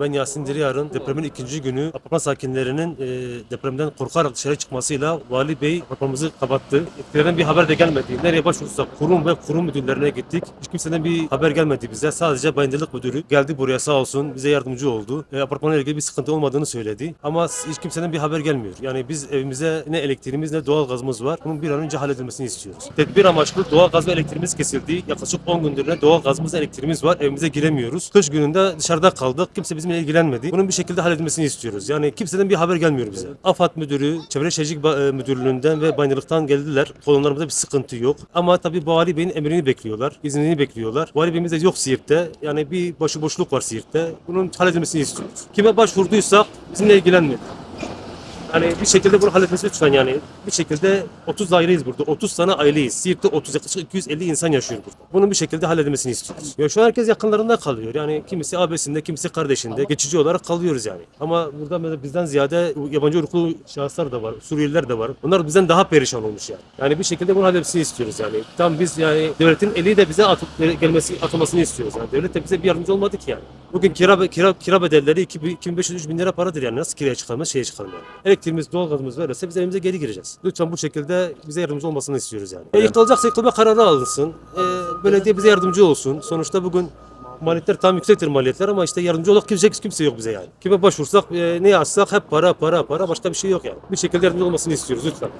Ben Yasin Diriyar'ın depremin ikinci günü apartman sakinlerinin e, depremden korkarak dışarı çıkmasıyla Vali Bey apartmanımızı kapattı. Etkilerden bir haber de gelmedi. Nereye başvursak kurum ve kurum müdürlerine gittik. Hiç kimseden bir haber gelmedi bize. Sadece bayındırlık müdürü geldi buraya sağ olsun bize yardımcı oldu. E, apartmanla ilgili bir sıkıntı olmadığını söyledi. Ama hiç kimseden bir haber gelmiyor. Yani biz evimize ne elektriğimiz ne doğal gazımız var. Bunun bir an önce halledilmesini istiyoruz. Tedbir amaçlı doğal gaz ve elektriğimiz kesildi. Yaklaşık 10 gündür ne doğal gazımız elektriğimiz var. Evimize giremiyoruz. Kış gününde dışarıda kaldık. Kimse bizimle ilgilenmedi. Bunun bir şekilde halledilmesini istiyoruz. Yani kimseden bir haber gelmiyor bize. AFAD müdürü, Çevre Şehircilik e, Müdürlüğü'nden ve bayındırlıktan geldiler. Kolonlarımızda bir sıkıntı yok. Ama tabii Vali Bey'in emrini bekliyorlar. iznini bekliyorlar. Vali Bey'imiz de yok Siirt'te. Yani bir başıboşluk var Siirt'te. Bunun halledilmesini istiyoruz. Kime başvurduysak bizimle ilgilenmedi. Yani bir şekilde bunu halletmesi lütfen yani. Bir şekilde 30 aileyiz burada. 30 tane aileyiz. Siirt'te 30 yaklaşık 250 insan yaşıyor burada. Bunun bir şekilde halledilmesini istiyoruz. Ya şu an herkes yakınlarında kalıyor. Yani kimisi abisinde, kimisi kardeşinde. Geçici olarak kalıyoruz yani. Ama burada bizden ziyade yabancı uyruklu şahıslar da var. Suriyeliler de var. Onlar bizden daha perişan olmuş yani. Yani bir şekilde bunu halletmesini istiyoruz yani. Tam biz yani devletin eli de bize atıp gelmesi, atılmasını istiyoruz. Yani devlet de bize bir yardımcı olmadı ki yani. Bugün kira kira kira bedelleri 2500-3000 lira paradır yani. Nasıl kiraya çıkarmaz, şeye çıkarmaz. Elektriğimiz, doğalgazımız verirse biz evimize geri gireceğiz. Lütfen bu şekilde bize yardımcı olmasını istiyoruz yani. E, yıkılacaksa yıkılma kararı alınsın. E, belediye bize yardımcı olsun. Sonuçta bugün maliyetler tam yüksektir maliyetler ama işte yardımcı olacak kimse, kimse yok bize yani. Kime başvursak, e, ne yazsak hep para, para, para başka bir şey yok yani. Bir şekilde yardımcı olmasını istiyoruz lütfen.